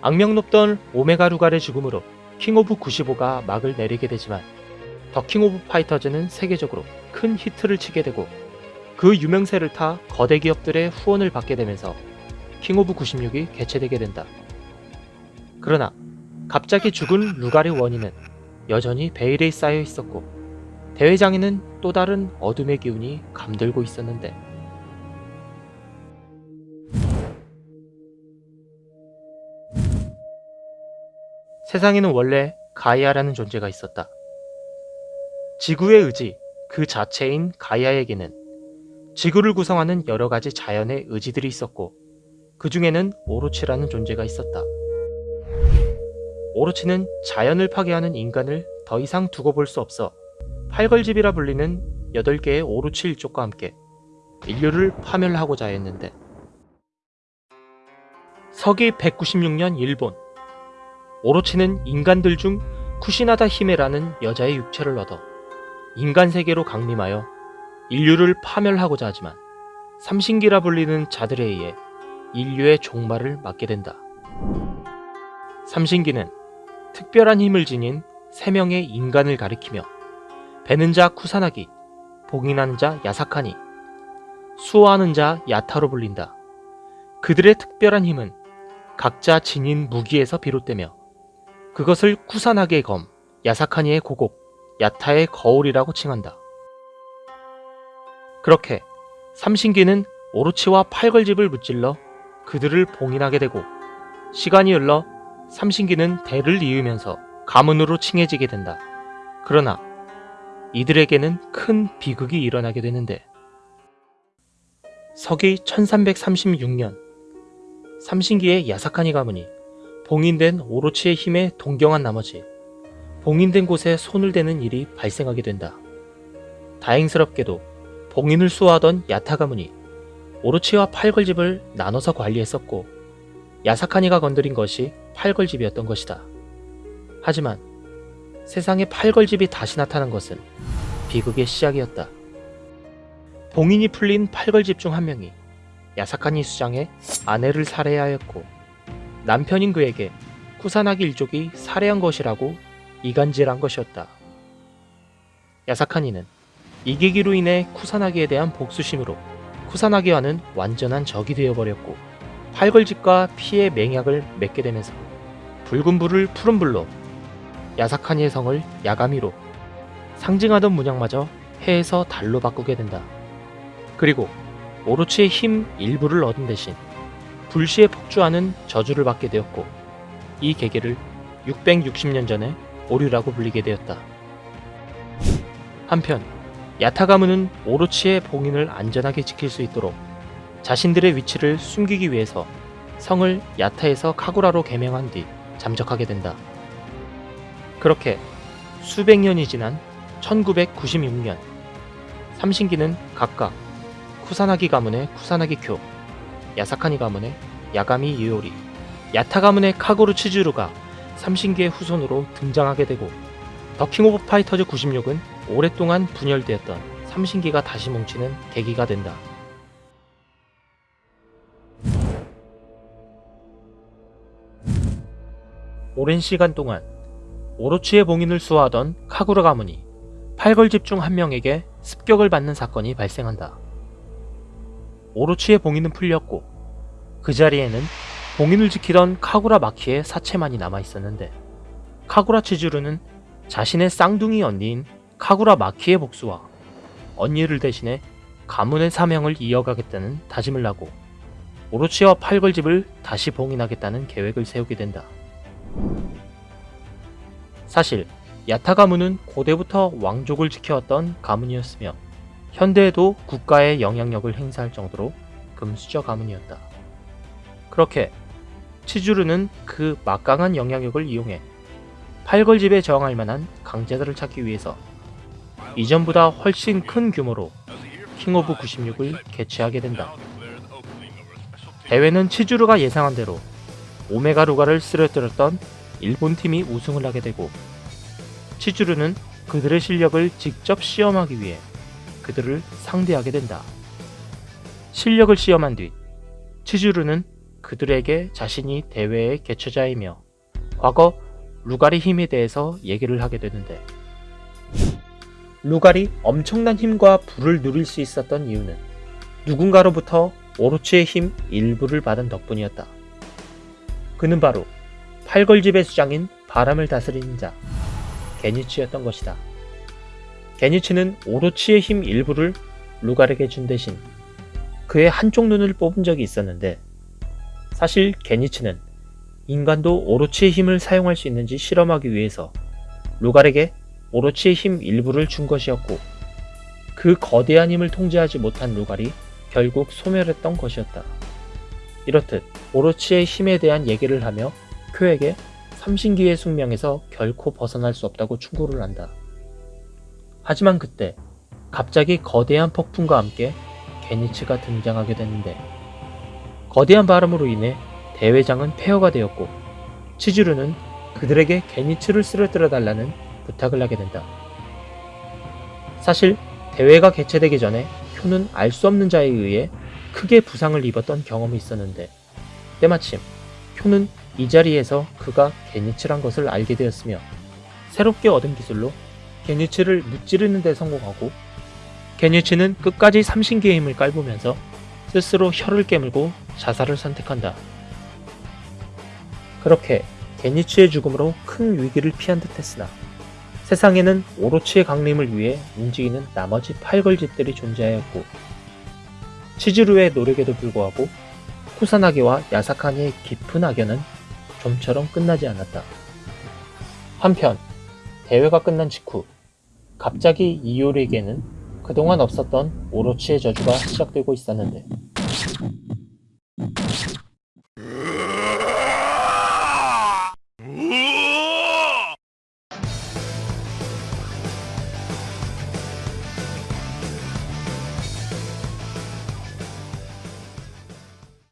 악명 높던 오메가 루갈의 죽음으로 킹 오브 95가 막을 내리게 되지만 더 킹 오브 파이터즈는 세계적으로 큰 히트를 치게 되고 그 유명세를 타 거대 기업들의 후원을 받게 되면서 킹 오브 96이 개최되게 된다. 그러나 갑자기 죽은 루갈의 원인은 여전히 베일에 쌓여 있었고 대회장에는 또 다른 어둠의 기운이 감돌고 있었는데 세상에는 원래 가이아라는 존재가 있었다. 지구의 의지 그 자체인 가이아에게는 지구를 구성하는 여러 가지 자연의 의지들이 있었고 그 중에는 오로치라는 존재가 있었다. 오로치는 자연을 파괴하는 인간을 더 이상 두고 볼 수 없어 팔걸집이라 불리는 8개의 오로치 일족과 함께 인류를 파멸하고자 했는데 서기 196년 일본 오로치는 인간들 중 쿠시나다 히메라는 여자의 육체를 얻어 인간 세계로 강림하여 인류를 파멸하고자 하지만 삼신기라 불리는 자들에 의해 인류의 종말을 맞게 된다. 삼신기는 특별한 힘을 지닌 세 명의 인간을 가리키며 배는 자 쿠사나기, 봉인하는 자 야사카니, 수호하는 자 야타로 불린다. 그들의 특별한 힘은 각자 지닌 무기에서 비롯되며 그것을 쿠사나기의 검, 야사카니의 고곡, 야타의 거울이라고 칭한다. 그렇게 삼신기는 오로치와 팔걸집을 무찔러 그들을 봉인하게 되고 시간이 흘러 삼신기는 대를 이으면서 가문으로 칭해지게 된다. 그러나 이들에게는 큰 비극이 일어나게 되는데 서기 1336년 삼신기의 야사카니 가문이 봉인된 오로치의 힘에 동경한 나머지 봉인된 곳에 손을 대는 일이 발생하게 된다. 다행스럽게도 봉인을 수호하던 야타 가문이 오로치와 팔걸집을 나눠서 관리했었고 야사카니가 건드린 것이 팔걸집이었던 것이다. 하지만 세상에 팔걸집이 다시 나타난 것은 비극의 시작이었다. 봉인이 풀린 팔걸집 중 한 명이 야사카니 수장의 아내를 살해하였고 남편인 그에게 쿠사나기 일족이 살해한 것이라고 이간질한 것이었다. 야사카니는 이 계기로 인해 쿠사나기에 대한 복수심으로 쿠사나기와는 완전한 적이 되어버렸고 팔걸집과 피의 맹약을 맺게 되면서 붉은 불을 푸른 불로 야사카니의 성을 야가미로 상징하던 문양마저 해에서 달로 바꾸게 된다. 그리고 오로치의 힘 일부를 얻은 대신 불시에 폭주하는 저주를 받게 되었고 이 계기를 660년 전에 오류라고 불리게 되었다. 한편 야타가무는 오로치의 봉인을 안전하게 지킬 수 있도록 자신들의 위치를 숨기기 위해서 성을 야타에서 카구라로 개명한 뒤 잠적하게 된다. 그렇게 수백 년이 지난 1996년 삼신기는 각각 쿠사나기 가문의 쿠사나기 쿄, 야사카니 가문의 야가미 이오리, 야타 가문의 카구라 치즈루가 삼신기의 후손으로 등장하게 되고 더킹 오브 파이터즈 96은 오랫동안 분열되었던 삼신기가 다시 뭉치는 계기가 된다. 오랜 시간 동안 오로치의 봉인을 수호하던 카구라 가문이 팔걸 집 중 한 명에게 습격을 받는 사건이 발생한다. 오로치의 봉인은 풀렸고 그 자리에는 봉인을 지키던 카구라 마키의 사체만이 남아 있었는데 카구라 치주르는 자신의 쌍둥이 언니인 카구라 마키의 복수와 언니를 대신해 가문의 사명을 이어가겠다는 다짐을 하고 오로치와 팔걸집을 다시 봉인하겠다는 계획을 세우게 된다. 사실 야타 가문은 고대부터 왕족을 지켜왔던 가문이었으며 현대에도 국가의 영향력을 행사할 정도로 금수저 가문이었다. 그렇게 치즈루는 그 막강한 영향력을 이용해 팔걸집에 저항할 만한 강자들을 찾기 위해서 이전보다 훨씬 큰 규모로 킹 오브 96을 개최하게 된다. 대회는 치즈루가 예상한 대로 오메가 루갈을 쓰러뜨렸던 일본 팀이 우승을 하게 되고 치즈루는 그들의 실력을 직접 시험하기 위해 그들을 상대하게 된다. 실력을 시험한 뒤 치주르는 그들에게 자신이 대회의 개최자이며 과거 루갈의 힘에 대해서 얘기를 하게 되는데 루갈이 엄청난 힘과 부를 누릴 수 있었던 이유는 누군가로부터 오로치의 힘 일부를 받은 덕분이었다. 그는 바로 팔걸집의 수장인 바람을 다스리는 자 게니츠였던 것이다. 게니츠는 오로치의 힘 일부를 루갈에게 준 대신 그의 한쪽 눈을 뽑은 적이 있었는데 사실 게니츠는 인간도 오로치의 힘을 사용할 수 있는지 실험하기 위해서 루갈에게 오로치의 힘 일부를 준 것이었고 그 거대한 힘을 통제하지 못한 루갈이 결국 소멸했던 것이었다. 이렇듯 오로치의 힘에 대한 얘기를 하며 쿄에게 삼신기의 숙명에서 결코 벗어날 수 없다고 충고를 한다. 하지만 그때 갑자기 거대한 폭풍과 함께 게니츠가 등장하게 됐는데 거대한 바람으로 인해 대회장은 폐허가 되었고 치즈루는 그들에게 게니츠를 쓰러뜨려 달라는 부탁을 하게 된다. 사실 대회가 개최되기 전에 효는 알 수 없는 자에 의해 크게 부상을 입었던 경험이 있었는데 때마침 효는 이 자리에서 그가 게니츠란 것을 알게 되었으며 새롭게 얻은 기술로 게니츠를 무찌르는 데 성공하고 게니츠는 끝까지 삼신기의 힘을 깔보면서 스스로 혀를 깨물고 자살을 선택한다. 그렇게 게니츠의 죽음으로 큰 위기를 피한 듯 했으나 세상에는 오로치의 강림을 위해 움직이는 나머지 팔걸집들이 존재하였고 치즈루의 노력에도 불구하고 쿠사나게와 야사카니의 깊은 악연은 좀처럼 끝나지 않았다. 한편 대회가 끝난 직후 갑자기 이효리에게는 그동안 없었던 오로치의 저주가 시작되고 있었는데